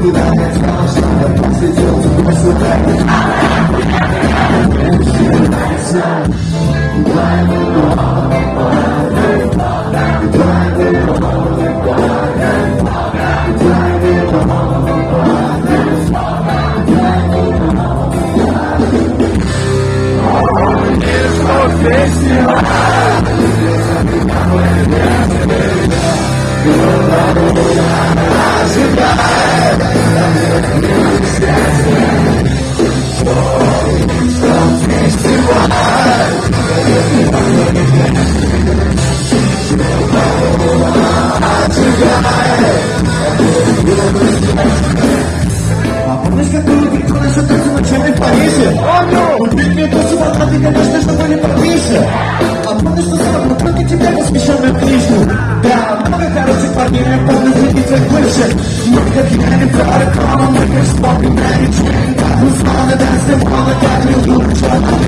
你打开车窗想的说一句话我是对你好你打开车窗对我说外面的世界太吵怪不懂我的错内心你不我真不你我在哪我们说学习了想必将会面对什 Много тебя посвященных лишних Да, много хороших парней Я помню среди твоих бывших Мы как я не пророком Мы как спорт и менеджмент Узнал, да, все молодо Как люблю, что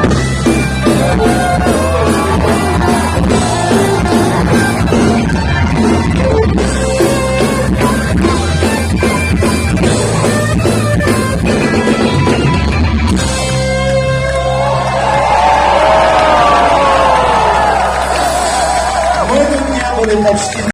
will that